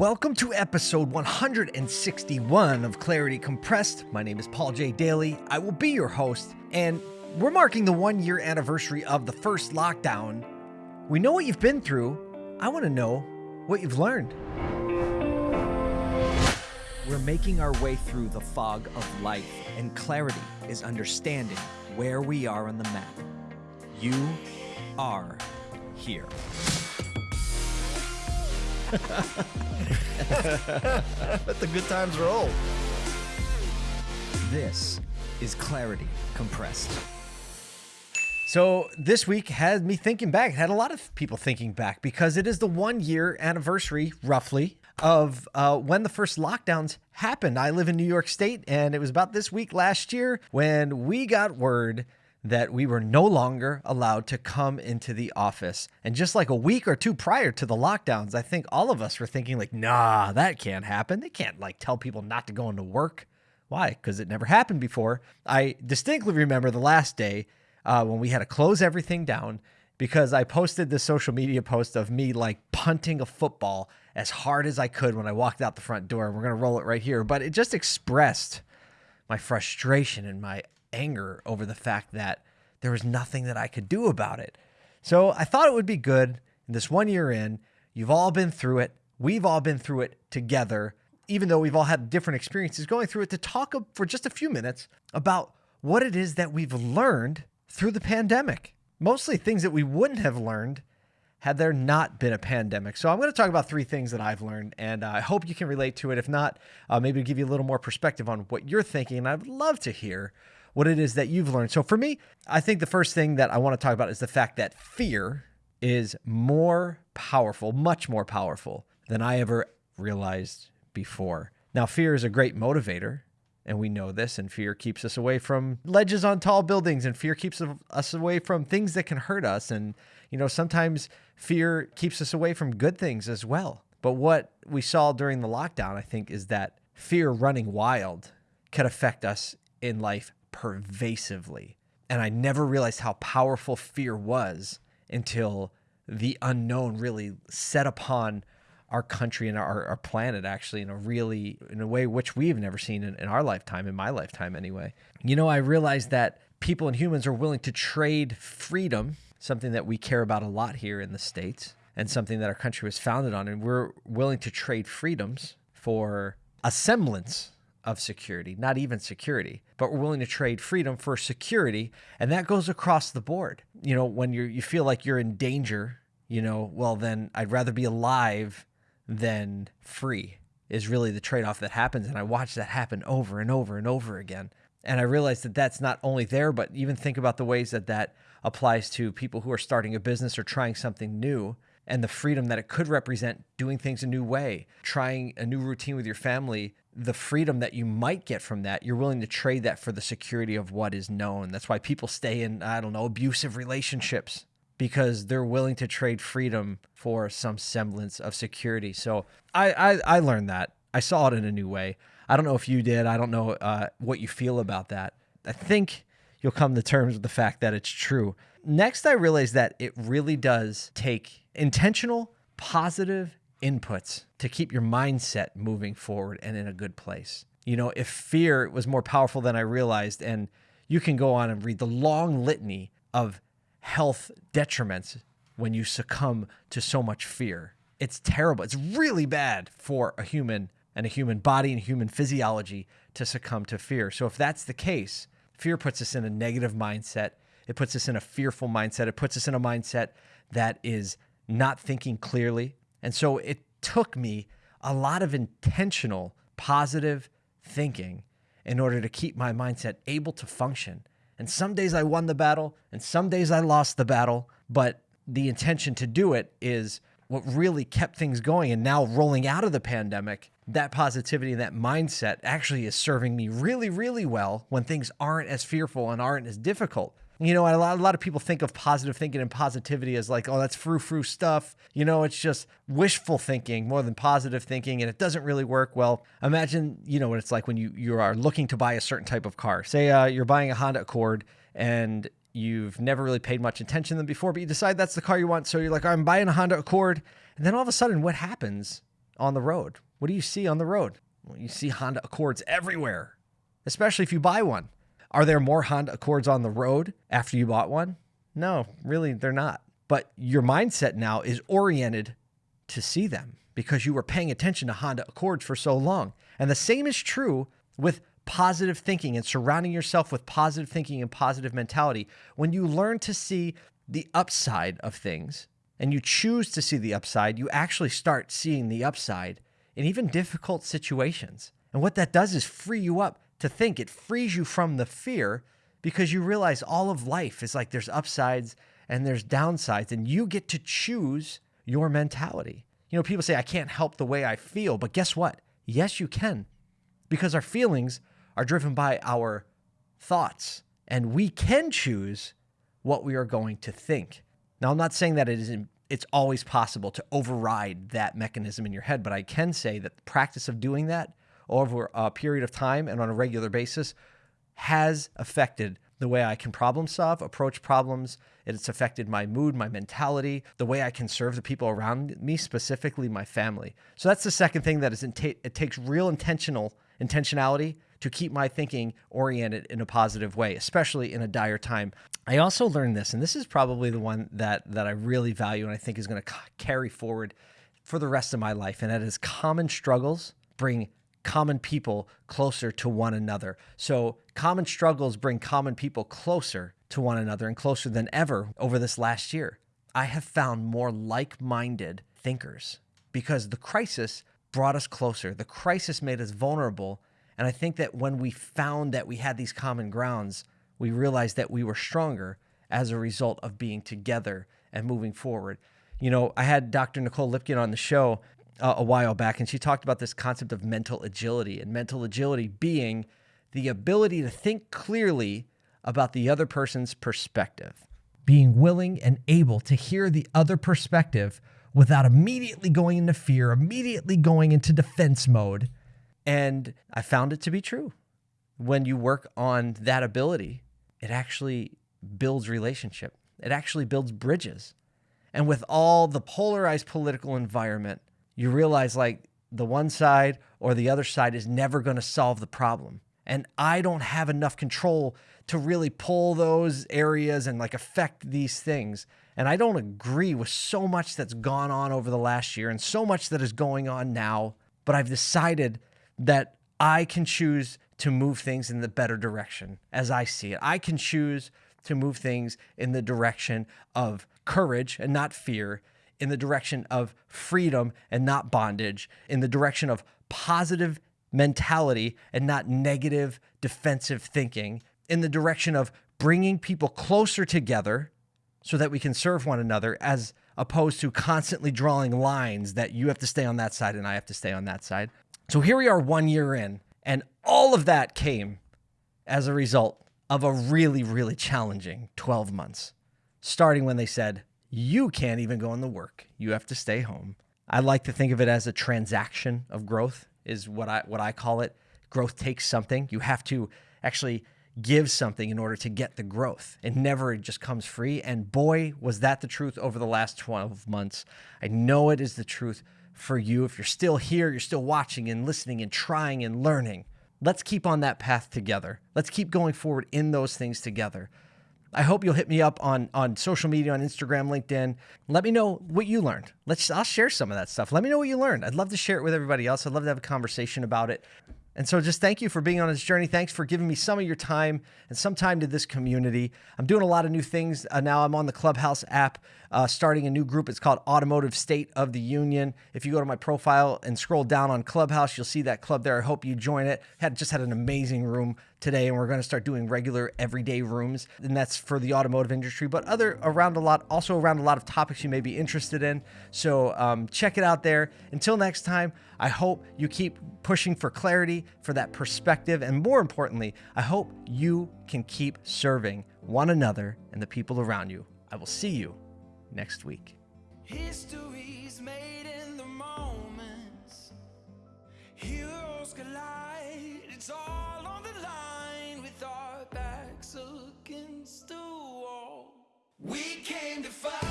Welcome to episode 161 of Clarity Compressed. My name is Paul J. Daly. I will be your host, and we're marking the one year anniversary of the first lockdown. We know what you've been through. I want to know what you've learned. We're making our way through the fog of life, and clarity is understanding where we are on the map. You are here. Let the good times roll. This is Clarity Compressed. So this week had me thinking back, it had a lot of people thinking back because it is the one year anniversary, roughly, of uh, when the first lockdowns happened. I live in New York State, and it was about this week last year when we got word that we were no longer allowed to come into the office. And just like a week or two prior to the lockdowns, I think all of us were thinking like, nah, that can't happen. They can't like tell people not to go into work. Why? Because it never happened before. I distinctly remember the last day uh, when we had to close everything down because I posted this social media post of me like punting a football as hard as I could when I walked out the front door. We're going to roll it right here. But it just expressed my frustration and my anger over the fact that there was nothing that I could do about it. So I thought it would be good in this one year in, you've all been through it. We've all been through it together, even though we've all had different experiences going through it, to talk for just a few minutes about what it is that we've learned through the pandemic. Mostly things that we wouldn't have learned had there not been a pandemic. So I'm going to talk about three things that I've learned, and I hope you can relate to it. If not, uh, maybe give you a little more perspective on what you're thinking. And I'd love to hear what it is that you've learned. So for me, I think the first thing that I want to talk about is the fact that fear is more powerful, much more powerful than I ever realized before. Now, fear is a great motivator, and we know this, and fear keeps us away from ledges on tall buildings, and fear keeps us away from things that can hurt us. And, you know, sometimes fear keeps us away from good things as well. But what we saw during the lockdown, I think, is that fear running wild could affect us in life pervasively. And I never realized how powerful fear was until the unknown really set upon our country and our, our planet actually in a really in a way which we've never seen in, in our lifetime in my lifetime anyway you know i realized that people and humans are willing to trade freedom something that we care about a lot here in the states and something that our country was founded on and we're willing to trade freedoms for a semblance of security, not even security, but we're willing to trade freedom for security. And that goes across the board. You know, when you you feel like you're in danger, you know, well, then I'd rather be alive than free is really the trade off that happens. And I watch that happen over and over and over again. And I realized that that's not only there, but even think about the ways that that applies to people who are starting a business or trying something new and the freedom that it could represent doing things a new way, trying a new routine with your family, the freedom that you might get from that, you're willing to trade that for the security of what is known. That's why people stay in, I don't know, abusive relationships because they're willing to trade freedom for some semblance of security. So I, I, I learned that. I saw it in a new way. I don't know if you did. I don't know uh, what you feel about that. I think you'll come to terms with the fact that it's true. Next, I realized that it really does take intentional, positive inputs to keep your mindset moving forward and in a good place. You know, if fear was more powerful than I realized, and you can go on and read the long litany of health detriments when you succumb to so much fear. It's terrible. It's really bad for a human and a human body and human physiology to succumb to fear. So, if that's the case, fear puts us in a negative mindset. It puts us in a fearful mindset. It puts us in a mindset that is not thinking clearly. And so it took me a lot of intentional positive thinking in order to keep my mindset able to function. And some days I won the battle and some days I lost the battle, but the intention to do it is what really kept things going. And now rolling out of the pandemic, that positivity and that mindset actually is serving me really, really well when things aren't as fearful and aren't as difficult. You know, a lot, a lot of people think of positive thinking and positivity as like, oh, that's frou frou stuff. You know, it's just wishful thinking more than positive thinking, and it doesn't really work. Well, imagine, you know, what it's like when you, you are looking to buy a certain type of car. Say uh, you're buying a Honda Accord and you've never really paid much attention to them before, but you decide that's the car you want. So you're like, I'm buying a Honda Accord. And then all of a sudden, what happens? on the road? What do you see on the road? Well, you see Honda Accords everywhere, especially if you buy one. Are there more Honda Accords on the road after you bought one? No, really, they're not. But your mindset now is oriented to see them because you were paying attention to Honda Accords for so long. And the same is true with positive thinking and surrounding yourself with positive thinking and positive mentality. When you learn to see the upside of things and you choose to see the upside, you actually start seeing the upside in even difficult situations. And what that does is free you up to think. It frees you from the fear because you realize all of life is like there's upsides and there's downsides, and you get to choose your mentality. You know, people say, I can't help the way I feel, but guess what? Yes, you can, because our feelings are driven by our thoughts, and we can choose what we are going to think. Now, I'm not saying that it isn't it's always possible to override that mechanism in your head, but I can say that the practice of doing that over a period of time and on a regular basis has affected the way I can problem solve, approach problems. It's affected my mood, my mentality, the way I can serve the people around me, specifically my family. So that's the second thing that is it takes real intentional intentionality to keep my thinking oriented in a positive way, especially in a dire time. I also learned this, and this is probably the one that that I really value and I think is going to carry forward for the rest of my life, and that is common struggles bring common people closer to one another. So, common struggles bring common people closer to one another and closer than ever over this last year. I have found more like minded thinkers because the crisis brought us closer. The crisis made us vulnerable. And I think that when we found that we had these common grounds, we realized that we were stronger as a result of being together and moving forward. You know, I had Dr. Nicole Lipkin on the show, uh, a while back, and she talked about this concept of mental agility, and mental agility being the ability to think clearly about the other person's perspective, being willing and able to hear the other perspective without immediately going into fear, immediately going into defense mode. And I found it to be true. When you work on that ability, it actually builds relationship. It actually builds bridges. And with all the polarized political environment, you realize like the one side or the other side is never going to solve the problem. And I don't have enough control to really pull those areas and like affect these things. And I don't agree with so much that's gone on over the last year and so much that is going on now. But I've decided that I can choose to move things in the better direction as I see it. I can choose to move things in the direction of courage and not fear, in the direction of freedom and not bondage, in the direction of positive mentality and not negative defensive thinking, in the direction of bringing people closer together so that we can serve one another as opposed to constantly drawing lines that you have to stay on that side and I have to stay on that side. So here we are one year in, and all of that came as a result of a really, really challenging 12 months, starting when they said, you can't even go in the work. You have to stay home. I like to think of it as a transaction of growth is what I what I call it. Growth takes something. You have to actually give something in order to get the growth. It never just comes free. And boy, was that the truth over the last 12 months. I know it is the truth for you. If you're still here, you're still watching and listening and trying and learning. Let's keep on that path together. Let's keep going forward in those things together. I hope you'll hit me up on on social media, on Instagram, LinkedIn. Let me know what you learned. Let's I'll share some of that stuff. Let me know what you learned. I'd love to share it with everybody else. I'd love to have a conversation about it. And so just thank you for being on this journey. Thanks for giving me some of your time and some time to this community. I'm doing a lot of new things uh, now. I'm on the Clubhouse app, uh, starting a new group. It's called Automotive State of the Union. If you go to my profile and scroll down on Clubhouse, you'll see that club there. I hope you join it. Had just had an amazing room today, and we're going to start doing regular everyday rooms, and that's for the automotive industry, but other around a lot, also around a lot of topics you may be interested in. So um, check it out there. Until next time, I hope you keep pushing for clarity, for that perspective, and more importantly, I hope you can keep serving one another and the people around you. I will see you next week. We came to fight.